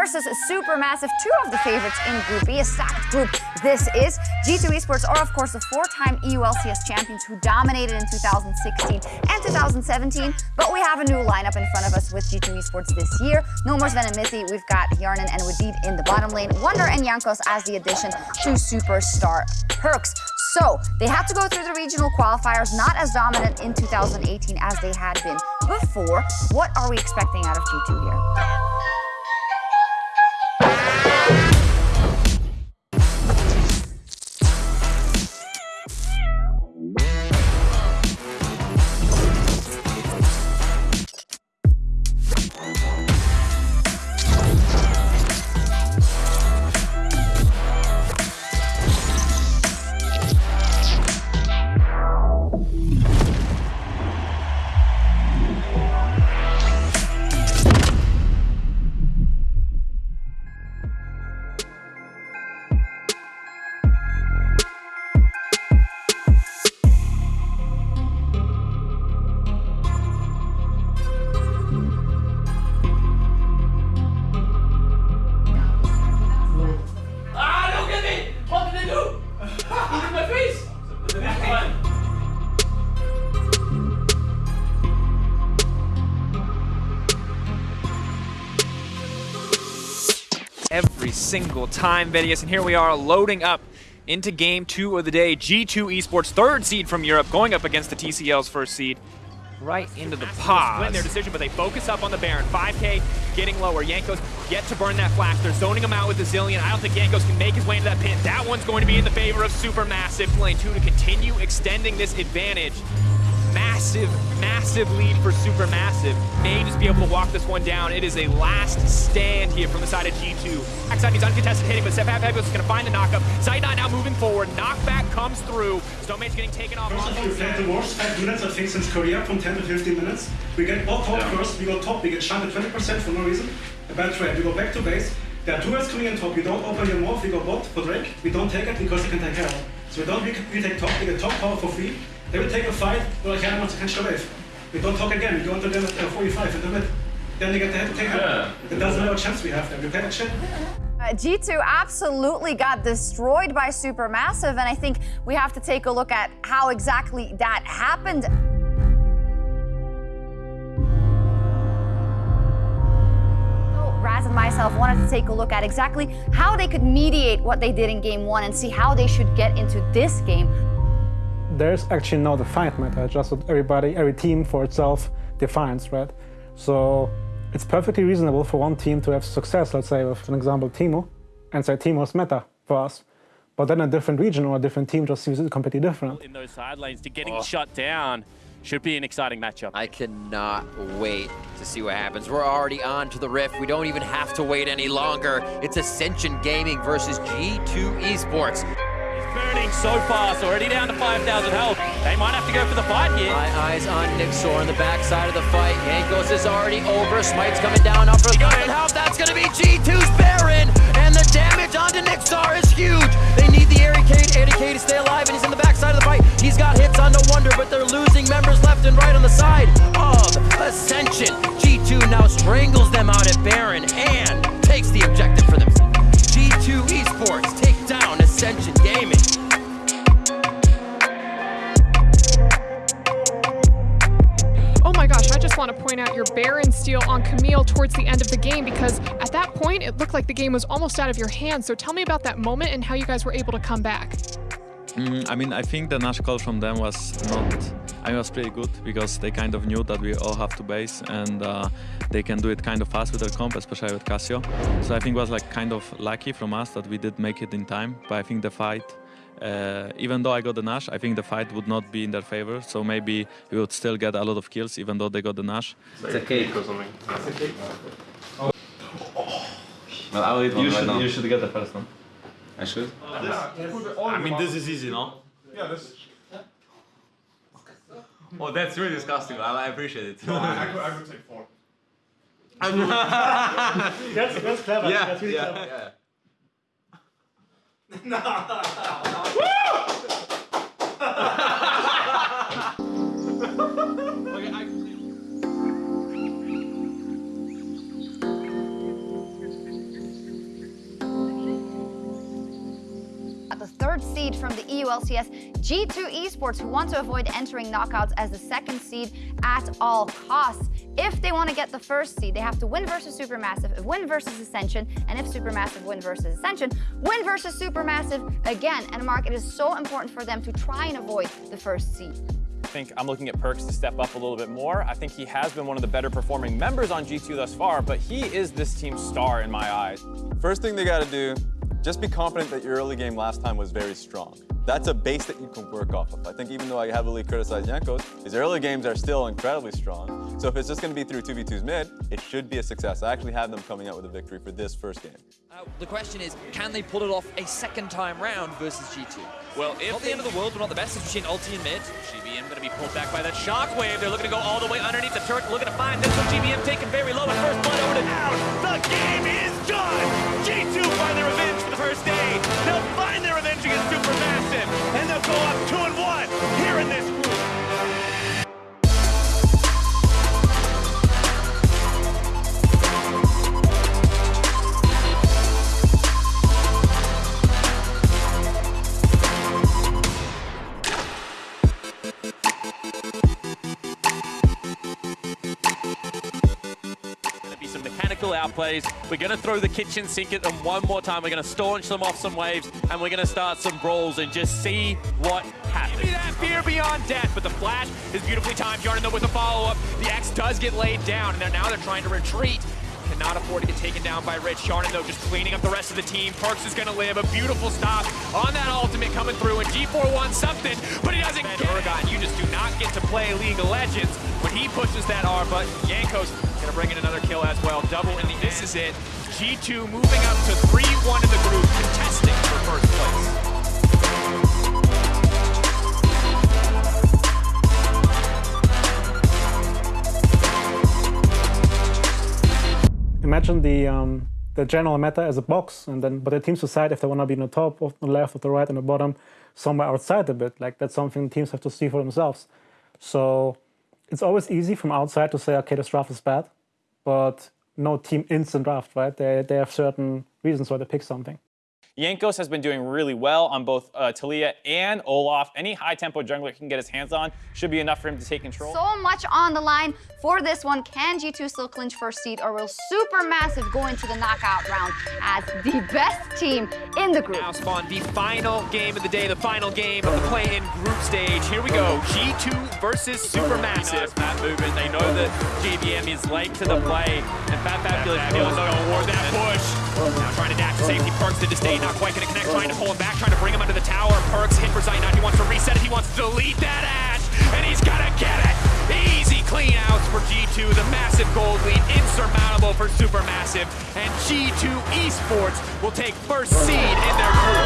versus Supermassive, two of the favorites in Group B, a stacked group this is. G2 Esports are, of course, the four-time EULCS champions who dominated in 2016 and 2017, but we have a new lineup in front of us with G2 Esports this year. No more Zven and Mithy, we've got Hjarnan and Wadid in the bottom lane, Wunder and Jankos as the addition to Superstar Perkz. So they had to go through the regional qualifiers, not as dominant in 2018 as they had been before. What are we expecting out of G2 here? Every single time, Vedius. And here we are loading up into game two of the day. G2 Esports, third seed from Europe, going up against the TCL's first seed. Right into the pause. Win their decision, but they focus up on the Baron. 5k getting lower. Jankos yet to burn that flash. They're zoning him out with the Zilean. I don't think Jankos can make his way into that pin. That one's going to be in the favor of Supermassive. Lane 2 to continue extending this advantage massive, massive lead for Supermassive. May just be able to walk this one down. It is a last stand here from the side of G2. Backside needs uncontested hitting, but Sefab Pegos is going to find the knockup. Zaydot now moving forward. Knockback comes through. Stonemage's getting taken off. First of all, we played the worst five minutes, I think, since Korea from 10 to 15 minutes. We get bot top yeah. first, we go top, we get shunted 20% for no reason. A bad trade. We go back to base. There are two guys coming in top. We don't open your mouth, we go bot for Drake. We don't take it because he can take hell. So we don't we, we take top, we get top power for free. They will take a fight, or like Jan wants to catch the wave. We don't talk again, we go into them at uh, 45 in the mid. Then they get the head to take yeah. It doesn't matter what chance we have there. We play that shit. Uh, G2 absolutely got destroyed by Supermassive, and I think we have to take a look at how exactly that happened. Raz and myself wanted to take a look at exactly how they could mediate what they did in game one and see how they should get into this game there's actually no defined meta, just what everybody, every team for itself defines, right? So it's perfectly reasonable for one team to have success, let's say with an example Timo, and say Timo's meta for us. But then a different region or a different team just seems completely different. In those side lanes to getting oh. shut down should be an exciting matchup. I cannot wait to see what happens. We're already on to the Rift. We don't even have to wait any longer. It's Ascension Gaming versus G2 Esports burning so fast, already down to 5,000 health. They might have to go for the fight here. My eyes on Nixar on the backside of the fight. Jankos is already over. Smite's coming down up for the health. That's going to be G2's Baron. And the damage onto Nixar is huge. They need the Aricade. Aricade to stay alive, and he's in the backside of the fight. He's got hits on the Wunder, but they're losing members left and right on the side of Ascension. G2 now strangles them out at Baron and towards the end of the game because at that point it looked like the game was almost out of your hands. So tell me about that moment and how you guys were able to come back. Mm, I mean, I think the Nash call from them was not I was pretty good because they kind of knew that we all have to base and uh, they can do it kind of fast with their comp, especially with Cassio. So I think it was like kind of lucky from us that we did make it in time. But I think the fight, uh, even though I got the Nash, I think the fight would not be in their favor. So maybe we would still get a lot of kills even though they got the Nash. It's a cake or something. It's a cake. Oh. Well, I will eat you should, right You should get the first one. I should? I mean, this is easy, no? Yeah, this Oh, that's really disgusting. I, I appreciate it. No, I, I, could, I could take four. that's, that's clever. Yeah, that's really yeah, clever. Yeah. seed from the EULCS, G2 Esports, who want to avoid entering knockouts as the second seed at all costs. If they want to get the first seed, they have to win versus Supermassive, if win versus Ascension, and if Supermassive win versus Ascension, win versus Supermassive again. And Mark, it is so important for them to try and avoid the first seed. I think I'm looking at Perkz to step up a little bit more. I think he has been one of the better performing members on G2 thus far, but he is this team's star in my eyes. First thing they got to do, just be confident that your early game last time was very strong that's a base that you can work off of. I think even though I heavily criticize Jankos, his early games are still incredibly strong. So if it's just going to be through 2v2's mid, it should be a success. I actually have them coming out with a victory for this first game. Uh, the question is, can they pull it off a second time round versus G2? Well, if not the end of the world, but not the best between ulti and mid. GBM going to be pulled back by that shockwave. They're looking to go all the way underneath the turret, looking to find this one. GBM taken very low at first blood over to down. The game is done. G2 find their revenge for the first day. They'll find their revenge against Supermassive, and they'll go up two and one here in this group. outplays. We're going to throw the kitchen sink at them one more time. We're going to staunch them off some waves, and we're going to start some brawls and just see what happens. Give me that fear beyond death, but the flash is beautifully timed. Yarn though with a follow-up. The X does get laid down, and they're, now they're trying to retreat cannot afford to get taken down by Rich. Hjarnan, though, just cleaning up the rest of the team. Perkz is going to live. A beautiful stop on that ultimate coming through, and G4 wants something, but he doesn't get Oregon, you just do not get to play League of Legends when he pushes that R button. Jankos Gonna bring in another kill as well. Double in the This is it. G2 moving up to 3-1 in the group, contesting for first place. Imagine the um, the general meta as a box, and then but the teams decide if they want to be on the top, or the left, or the right, and the bottom, somewhere outside a bit. Like that's something teams have to see for themselves. So it's always easy from outside to say, okay, this draft is bad, but no team instant draft, right? They, they have certain reasons why they pick something. Jankos has been doing really well on both uh, Taliyah and Olaf. Any high-tempo jungler he can get his hands on should be enough for him to take control. So much on the line for this one. Can G2 still clinch first seed, or will Supermassive go into the knockout round as the best team in the group? Now spawn the final game of the day, the final game of the play-in group stage. Here we go, G2 versus Supermassive. That movement, they know that GBM is late to the play, and Fabfabulous feels like toward that push. Now trying to dash to safety. Perkz to disdain. Not quite going to connect. Trying to pull him back. Trying to bring him under the tower. Perkz hit for Zayn. He wants to reset it. He wants to delete that Ash. And he's going to get it. Easy clean outs for G2. The massive gold lead. Insurmountable for Supermassive. And G2 Esports will take first seed in their group.